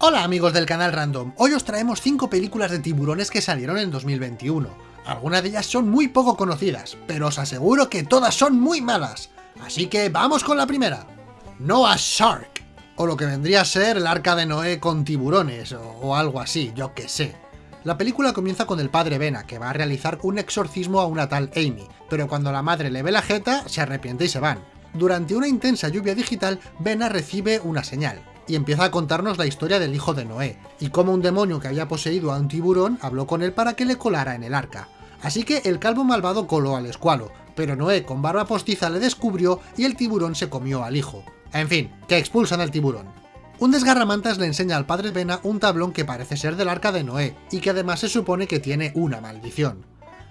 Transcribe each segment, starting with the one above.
Hola amigos del canal Random, hoy os traemos 5 películas de tiburones que salieron en 2021. Algunas de ellas son muy poco conocidas, pero os aseguro que todas son muy malas. Así que vamos con la primera. Noah's Shark, o lo que vendría a ser el arca de Noé con tiburones, o, o algo así, yo que sé. La película comienza con el padre Vena, que va a realizar un exorcismo a una tal Amy, pero cuando la madre le ve la jeta, se arrepiente y se van. Durante una intensa lluvia digital, Vena recibe una señal, y empieza a contarnos la historia del hijo de Noé, y cómo un demonio que había poseído a un tiburón habló con él para que le colara en el arca. Así que el calvo malvado coló al escualo, pero Noé con barba postiza le descubrió y el tiburón se comió al hijo. En fin, que expulsan al tiburón. Un desgarramantas le enseña al padre Vena un tablón que parece ser del arca de Noé, y que además se supone que tiene una maldición.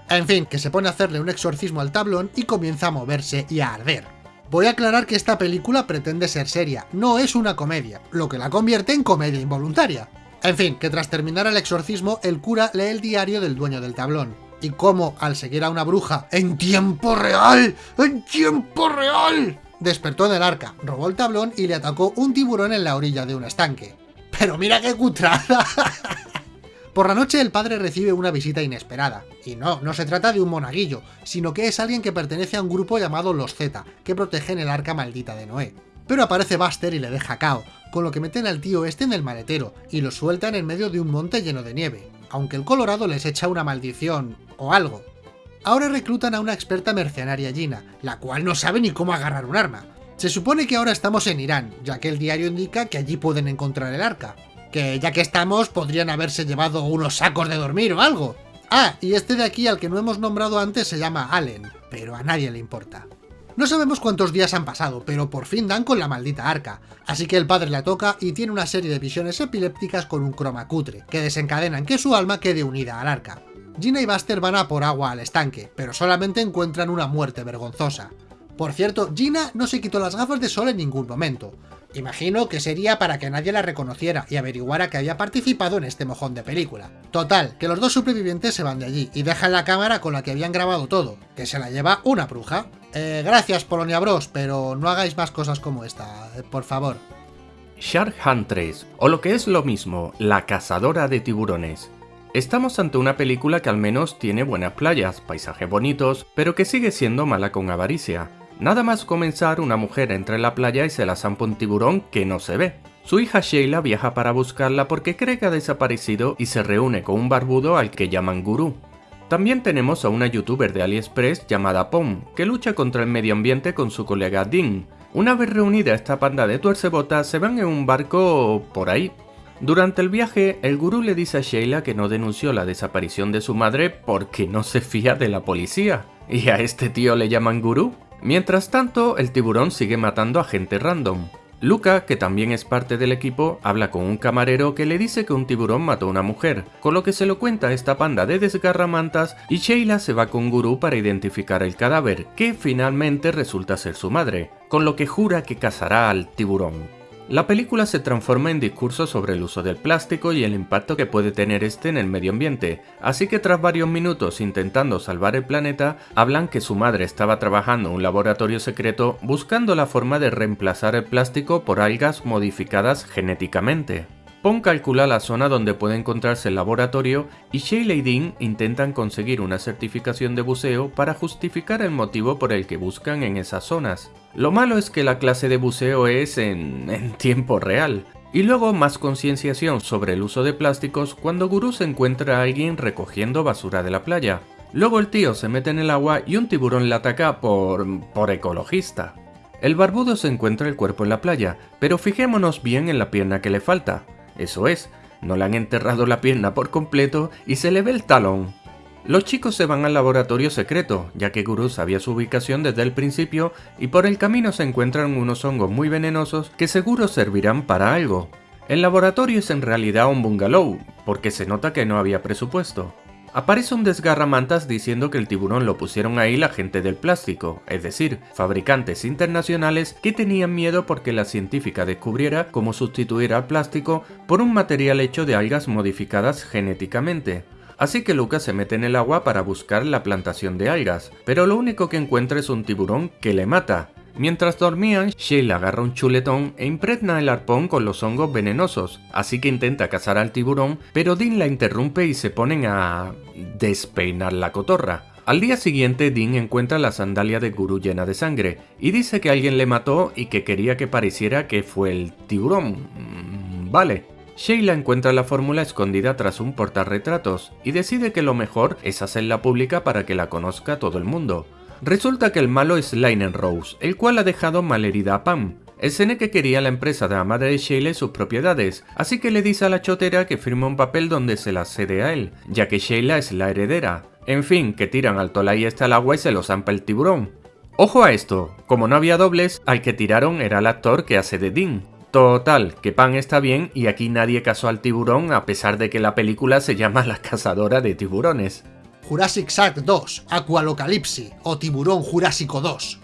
En fin, que se pone a hacerle un exorcismo al tablón y comienza a moverse y a arder. Voy a aclarar que esta película pretende ser seria, no es una comedia, lo que la convierte en comedia involuntaria. En fin, que tras terminar el exorcismo, el cura lee el diario del dueño del tablón, y cómo, al seguir a una bruja en tiempo real, en tiempo real, despertó en el arca, robó el tablón y le atacó un tiburón en la orilla de un estanque. Pero mira qué cutrada. Por la noche el padre recibe una visita inesperada, y no, no se trata de un monaguillo, sino que es alguien que pertenece a un grupo llamado los Z, que protegen el arca maldita de Noé. Pero aparece Buster y le deja cao, con lo que meten al tío este en el maletero, y lo sueltan en medio de un monte lleno de nieve, aunque el Colorado les echa una maldición, o algo. Ahora reclutan a una experta mercenaria Gina, la cual no sabe ni cómo agarrar un arma. Se supone que ahora estamos en Irán, ya que el diario indica que allí pueden encontrar el arca, que ya que estamos podrían haberse llevado unos sacos de dormir o algo. Ah, y este de aquí al que no hemos nombrado antes se llama Allen, pero a nadie le importa. No sabemos cuántos días han pasado, pero por fin dan con la maldita arca, así que el padre la toca y tiene una serie de visiones epilépticas con un croma cutre, que desencadenan que su alma quede unida al arca. Gina y Buster van a por agua al estanque, pero solamente encuentran una muerte vergonzosa. Por cierto, Gina no se quitó las gafas de sol en ningún momento, Imagino que sería para que nadie la reconociera y averiguara que había participado en este mojón de película. Total, que los dos supervivientes se van de allí y dejan la cámara con la que habían grabado todo, que se la lleva una bruja. Eh, gracias Polonia Bros, pero no hagáis más cosas como esta, eh, por favor. Shark Huntress, o lo que es lo mismo, la cazadora de tiburones. Estamos ante una película que al menos tiene buenas playas, paisajes bonitos, pero que sigue siendo mala con avaricia. Nada más comenzar, una mujer entra en la playa y se la zampa un tiburón que no se ve. Su hija Sheila viaja para buscarla porque cree que ha desaparecido y se reúne con un barbudo al que llaman gurú. También tenemos a una youtuber de AliExpress llamada Pom, que lucha contra el medio ambiente con su colega Dean. Una vez reunida esta panda de tuercebotas, se van en un barco por ahí. Durante el viaje, el gurú le dice a Sheila que no denunció la desaparición de su madre porque no se fía de la policía. ¿Y a este tío le llaman gurú? Mientras tanto, el tiburón sigue matando a gente random. Luca, que también es parte del equipo, habla con un camarero que le dice que un tiburón mató a una mujer, con lo que se lo cuenta a esta panda de desgarramantas y Sheila se va con Guru para identificar el cadáver, que finalmente resulta ser su madre, con lo que jura que cazará al tiburón. La película se transforma en discurso sobre el uso del plástico y el impacto que puede tener este en el medio ambiente, así que tras varios minutos intentando salvar el planeta, hablan que su madre estaba trabajando en un laboratorio secreto buscando la forma de reemplazar el plástico por algas modificadas genéticamente. Pon calcula la zona donde puede encontrarse el laboratorio y Sheila y Dean intentan conseguir una certificación de buceo para justificar el motivo por el que buscan en esas zonas. Lo malo es que la clase de buceo es en, en tiempo real, y luego más concienciación sobre el uso de plásticos cuando Guru se encuentra a alguien recogiendo basura de la playa. Luego el tío se mete en el agua y un tiburón le ataca por... por ecologista. El barbudo se encuentra el cuerpo en la playa, pero fijémonos bien en la pierna que le falta. Eso es, no le han enterrado la pierna por completo y se le ve el talón. Los chicos se van al laboratorio secreto, ya que Guru sabía su ubicación desde el principio y por el camino se encuentran unos hongos muy venenosos que seguro servirán para algo. El laboratorio es en realidad un bungalow, porque se nota que no había presupuesto. Aparece un desgarramantas diciendo que el tiburón lo pusieron ahí la gente del plástico, es decir, fabricantes internacionales que tenían miedo porque la científica descubriera cómo sustituir al plástico por un material hecho de algas modificadas genéticamente. Así que Lucas se mete en el agua para buscar la plantación de algas, pero lo único que encuentra es un tiburón que le mata. Mientras dormían, Sheila agarra un chuletón e impregna el arpón con los hongos venenosos, así que intenta cazar al tiburón, pero Dean la interrumpe y se ponen a... despeinar la cotorra. Al día siguiente, Dean encuentra la sandalia de Guru llena de sangre y dice que alguien le mató y que quería que pareciera que fue el tiburón. Mm, vale. Sheila encuentra la fórmula escondida tras un portarretratos y decide que lo mejor es hacerla pública para que la conozca todo el mundo. Resulta que el malo es Linen Rose, el cual ha dejado malherida a Pam. El que quería la empresa de la madre de Sheila sus propiedades, así que le dice a la chotera que firme un papel donde se la cede a él, ya que Sheila es la heredera. En fin, que tiran al Tolai este al agua y se lo zampa el tiburón. Ojo a esto, como no había dobles, al que tiraron era el actor que hace de Dean. Total, que Pam está bien y aquí nadie casó al tiburón a pesar de que la película se llama La cazadora de tiburones. Jurassic Shark 2, Aqualocalipsi o Tiburón Jurásico 2.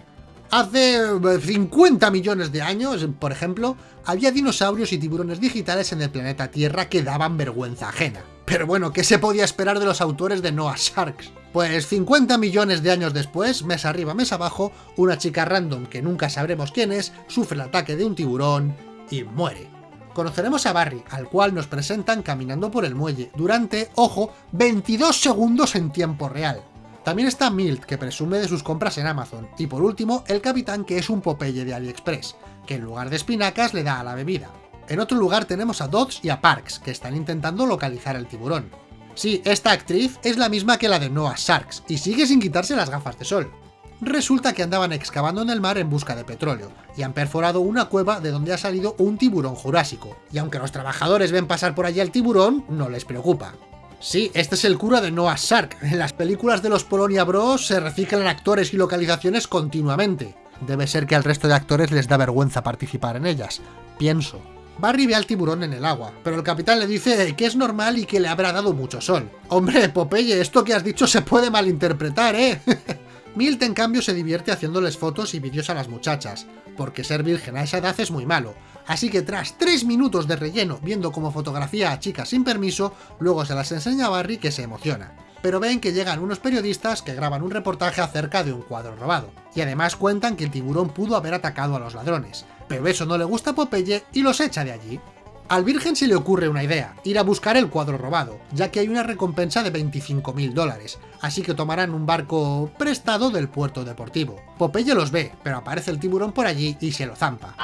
Hace 50 eh, millones de años, por ejemplo, había dinosaurios y tiburones digitales en el planeta Tierra que daban vergüenza ajena. Pero bueno, ¿qué se podía esperar de los autores de Noah Sharks? Pues 50 millones de años después, mes arriba, mes abajo, una chica random que nunca sabremos quién es, sufre el ataque de un tiburón y muere conoceremos a Barry, al cual nos presentan caminando por el muelle, durante, ojo, 22 segundos en tiempo real. También está Milt, que presume de sus compras en Amazon, y por último, el capitán que es un Popeye de AliExpress, que en lugar de espinacas le da a la bebida. En otro lugar tenemos a Dodds y a Parks, que están intentando localizar el tiburón. Sí, esta actriz es la misma que la de Noah Sharks, y sigue sin quitarse las gafas de sol. Resulta que andaban excavando en el mar en busca de petróleo, y han perforado una cueva de donde ha salido un tiburón jurásico, y aunque los trabajadores ven pasar por allí al tiburón, no les preocupa. Sí, este es el cura de Noah Shark. En las películas de los Polonia Bros se reciclan actores y localizaciones continuamente. Debe ser que al resto de actores les da vergüenza participar en ellas. Pienso. Barry ve al tiburón en el agua, pero el capitán le dice que es normal y que le habrá dado mucho sol. Hombre, Popeye, esto que has dicho se puede malinterpretar, ¿eh? Milt en cambio se divierte haciéndoles fotos y vídeos a las muchachas, porque ser virgen a esa edad es muy malo, así que tras 3 minutos de relleno viendo cómo fotografía a chicas sin permiso, luego se las enseña a Barry que se emociona. Pero ven que llegan unos periodistas que graban un reportaje acerca de un cuadro robado, y además cuentan que el tiburón pudo haber atacado a los ladrones, pero eso no le gusta a Popeye y los echa de allí. Al Virgen se le ocurre una idea, ir a buscar el cuadro robado, ya que hay una recompensa de 25.000 dólares, así que tomarán un barco prestado del puerto deportivo. Popeye los ve, pero aparece el tiburón por allí y se lo zampa.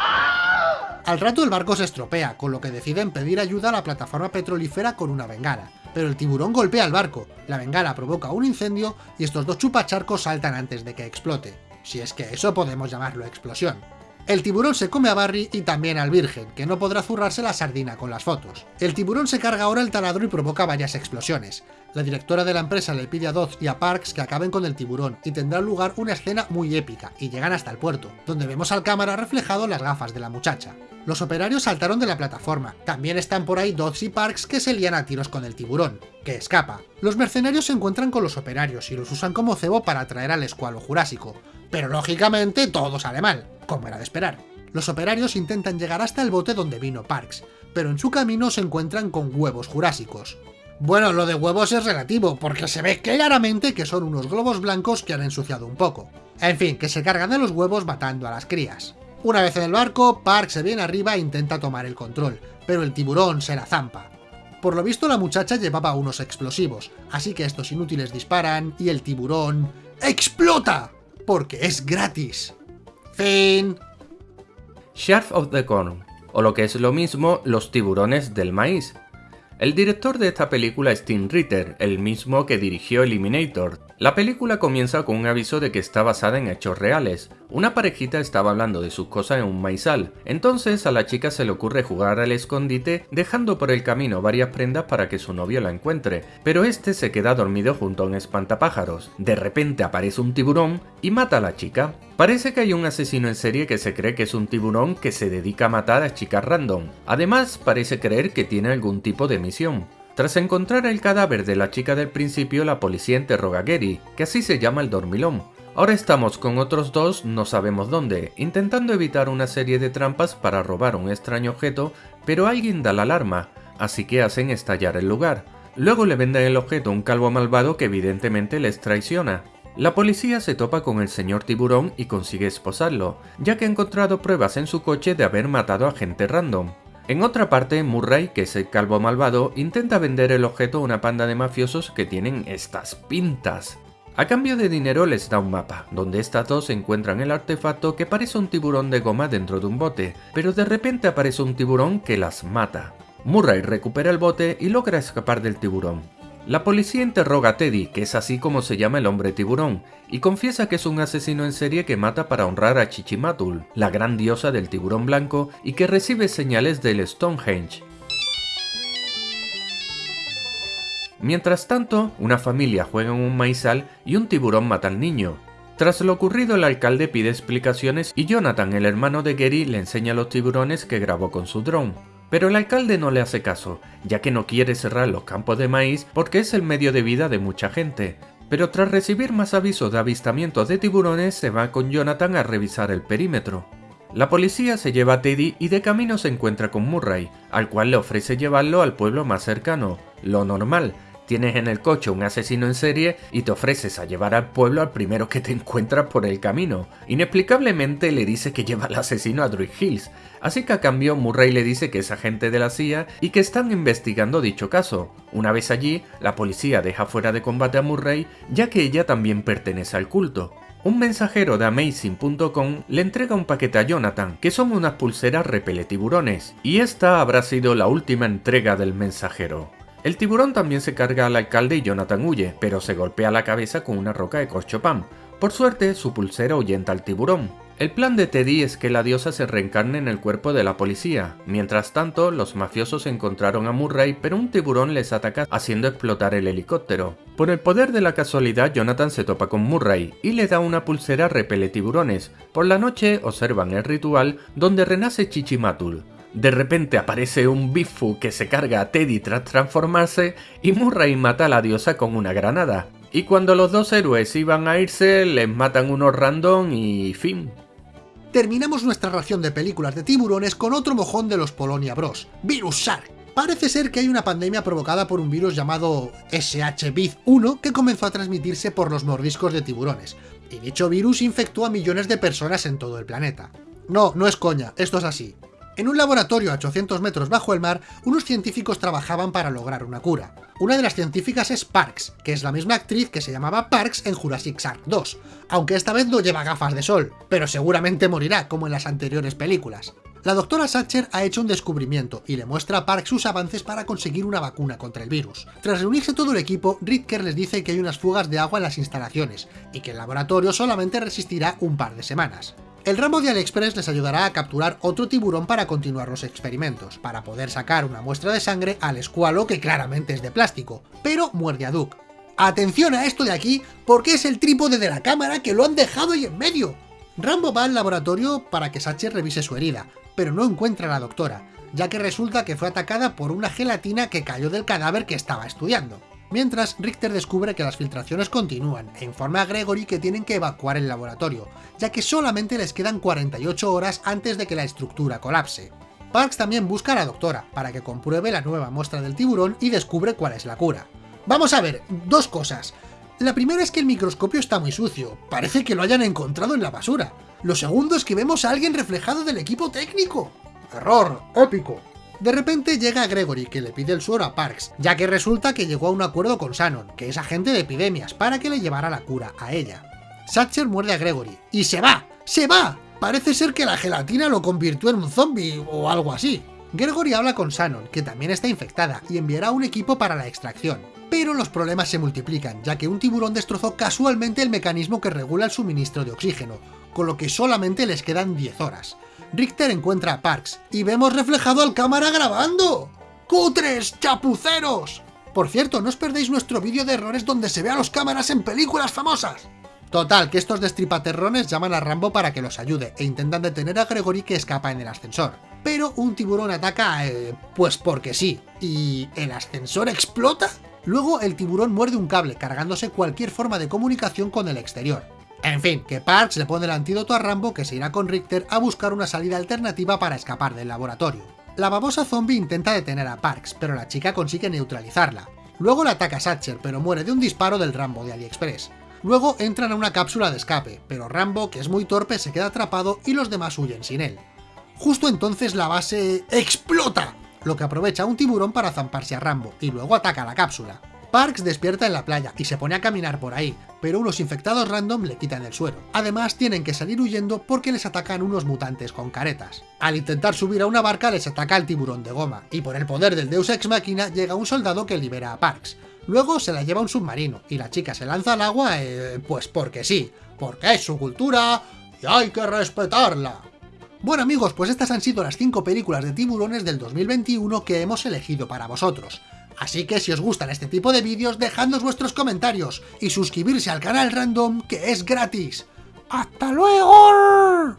Al rato el barco se estropea, con lo que deciden pedir ayuda a la plataforma petrolífera con una bengala. Pero el tiburón golpea el barco, la bengala provoca un incendio y estos dos chupacharcos saltan antes de que explote. Si es que eso podemos llamarlo explosión. El tiburón se come a Barry y también al virgen, que no podrá zurrarse la sardina con las fotos. El tiburón se carga ahora el taladro y provoca varias explosiones. La directora de la empresa le pide a Dodds y a Parks que acaben con el tiburón, y tendrá lugar una escena muy épica, y llegan hasta el puerto, donde vemos al cámara reflejado las gafas de la muchacha. Los operarios saltaron de la plataforma, también están por ahí Dodds y Parks que se lían a tiros con el tiburón, que escapa. Los mercenarios se encuentran con los operarios y los usan como cebo para atraer al escualo jurásico, pero lógicamente todo sale mal como era de esperar. Los operarios intentan llegar hasta el bote donde vino Parks, pero en su camino se encuentran con huevos jurásicos. Bueno, lo de huevos es relativo, porque se ve claramente que son unos globos blancos que han ensuciado un poco. En fin, que se cargan de los huevos matando a las crías. Una vez en el barco, Parks se viene arriba e intenta tomar el control, pero el tiburón se la zampa. Por lo visto la muchacha llevaba unos explosivos, así que estos inútiles disparan y el tiburón... ¡explota! Porque es gratis. Fin. Chef of the Corn, o lo que es lo mismo, los tiburones del maíz. El director de esta película es Tim Ritter, el mismo que dirigió Eliminator. La película comienza con un aviso de que está basada en hechos reales. Una parejita estaba hablando de sus cosas en un maizal, entonces a la chica se le ocurre jugar al escondite dejando por el camino varias prendas para que su novio la encuentre, pero este se queda dormido junto a un espantapájaros. De repente aparece un tiburón y mata a la chica. Parece que hay un asesino en serie que se cree que es un tiburón que se dedica a matar a chicas random. Además, parece creer que tiene algún tipo de misión. Tras encontrar el cadáver de la chica del principio, la policía interroga a Gary, que así se llama el dormilón. Ahora estamos con otros dos, no sabemos dónde, intentando evitar una serie de trampas para robar un extraño objeto, pero alguien da la alarma, así que hacen estallar el lugar. Luego le venden el objeto a un calvo malvado que evidentemente les traiciona. La policía se topa con el señor tiburón y consigue esposarlo, ya que ha encontrado pruebas en su coche de haber matado a gente random. En otra parte, Murray, que es el calvo malvado, intenta vender el objeto a una panda de mafiosos que tienen estas pintas. A cambio de dinero les da un mapa, donde estas dos encuentran el artefacto que parece un tiburón de goma dentro de un bote, pero de repente aparece un tiburón que las mata. Murray recupera el bote y logra escapar del tiburón. La policía interroga a Teddy, que es así como se llama el hombre tiburón, y confiesa que es un asesino en serie que mata para honrar a Chichimatul, la gran diosa del tiburón blanco, y que recibe señales del Stonehenge. Mientras tanto, una familia juega en un maizal y un tiburón mata al niño. Tras lo ocurrido, el alcalde pide explicaciones y Jonathan, el hermano de Gary, le enseña los tiburones que grabó con su dron. Pero el alcalde no le hace caso, ya que no quiere cerrar los campos de maíz porque es el medio de vida de mucha gente. Pero tras recibir más avisos de avistamientos de tiburones, se va con Jonathan a revisar el perímetro. La policía se lleva a Teddy y de camino se encuentra con Murray, al cual le ofrece llevarlo al pueblo más cercano, lo normal, tienes en el coche un asesino en serie y te ofreces a llevar al pueblo al primero que te encuentras por el camino. Inexplicablemente le dice que lleva al asesino a Druid Hills, así que a cambio Murray le dice que es agente de la CIA y que están investigando dicho caso. Una vez allí, la policía deja fuera de combate a Murray ya que ella también pertenece al culto. Un mensajero de Amazing.com le entrega un paquete a Jonathan, que son unas pulseras repele tiburones, y esta habrá sido la última entrega del mensajero. El tiburón también se carga al alcalde y Jonathan huye, pero se golpea la cabeza con una roca de corchopán. Por suerte, su pulsera ahuyenta al tiburón. El plan de Teddy es que la diosa se reencarne en el cuerpo de la policía. Mientras tanto, los mafiosos encontraron a Murray, pero un tiburón les ataca haciendo explotar el helicóptero. Por el poder de la casualidad, Jonathan se topa con Murray y le da una pulsera repele tiburones. Por la noche observan el ritual donde renace Chichimatul. De repente aparece un Bifu que se carga a Teddy tras transformarse y Murray mata a la diosa con una granada. Y cuando los dos héroes iban a irse, les matan unos random y fin. Terminamos nuestra ración de películas de tiburones con otro mojón de los Polonia Bros, Virus Shark. Parece ser que hay una pandemia provocada por un virus llamado SHBIZ1 que comenzó a transmitirse por los mordiscos de tiburones, y dicho virus infectó a millones de personas en todo el planeta. No, no es coña, esto es así. En un laboratorio a 800 metros bajo el mar, unos científicos trabajaban para lograr una cura. Una de las científicas es Parks, que es la misma actriz que se llamaba Parks en Jurassic Shark 2, aunque esta vez no lleva gafas de sol, pero seguramente morirá, como en las anteriores películas. La doctora Satcher ha hecho un descubrimiento y le muestra a Parks sus avances para conseguir una vacuna contra el virus. Tras reunirse todo el equipo, Ritker les dice que hay unas fugas de agua en las instalaciones, y que el laboratorio solamente resistirá un par de semanas. El ramo de AliExpress les ayudará a capturar otro tiburón para continuar los experimentos, para poder sacar una muestra de sangre al escualo que claramente es de plástico, pero muerde a Duke. Atención a esto de aquí, porque es el trípode de la cámara que lo han dejado ahí en medio. Rambo va al laboratorio para que Sacher revise su herida, pero no encuentra a la doctora, ya que resulta que fue atacada por una gelatina que cayó del cadáver que estaba estudiando. Mientras, Richter descubre que las filtraciones continúan e informa a Gregory que tienen que evacuar el laboratorio, ya que solamente les quedan 48 horas antes de que la estructura colapse. Parks también busca a la doctora, para que compruebe la nueva muestra del tiburón y descubre cuál es la cura. Vamos a ver, dos cosas. La primera es que el microscopio está muy sucio, parece que lo hayan encontrado en la basura. Lo segundo es que vemos a alguien reflejado del equipo técnico. Error, épico. De repente llega Gregory, que le pide el suero a Parks, ya que resulta que llegó a un acuerdo con Shannon, que es agente de epidemias, para que le llevara la cura a ella. Satcher muerde a Gregory, y se va, ¡se va! Parece ser que la gelatina lo convirtió en un zombie o algo así. Gregory habla con Shannon, que también está infectada, y enviará un equipo para la extracción. Pero los problemas se multiplican, ya que un tiburón destrozó casualmente el mecanismo que regula el suministro de oxígeno, con lo que solamente les quedan 10 horas. Richter encuentra a Parks y vemos reflejado al cámara grabando. ¡Cutres! ¡Chapuceros! Por cierto, no os perdéis nuestro vídeo de errores donde se ve a los cámaras en películas famosas. Total, que estos destripaterrones llaman a Rambo para que los ayude e intentan detener a Gregory que escapa en el ascensor. Pero un tiburón ataca, eh, pues porque sí. ¿Y el ascensor explota? Luego el tiburón muerde un cable, cargándose cualquier forma de comunicación con el exterior. En fin, que Parks le pone el antídoto a Rambo que se irá con Richter a buscar una salida alternativa para escapar del laboratorio. La babosa zombie intenta detener a Parks, pero la chica consigue neutralizarla. Luego la ataca Satcher, pero muere de un disparo del Rambo de AliExpress. Luego entran a una cápsula de escape, pero Rambo, que es muy torpe, se queda atrapado y los demás huyen sin él. Justo entonces la base explota, lo que aprovecha un tiburón para zamparse a Rambo, y luego ataca la cápsula. Parks despierta en la playa y se pone a caminar por ahí, pero unos infectados random le quitan el suero. Además tienen que salir huyendo porque les atacan unos mutantes con caretas. Al intentar subir a una barca les ataca el tiburón de goma, y por el poder del Deus Ex Machina llega un soldado que libera a Parks. Luego se la lleva un submarino, y la chica se lanza al agua, eh, pues porque sí, porque es su cultura y hay que respetarla. Bueno amigos, pues estas han sido las 5 películas de tiburones del 2021 que hemos elegido para vosotros. Así que si os gustan este tipo de vídeos, dejadnos vuestros comentarios y suscribirse al canal Random, que es gratis. ¡Hasta luego!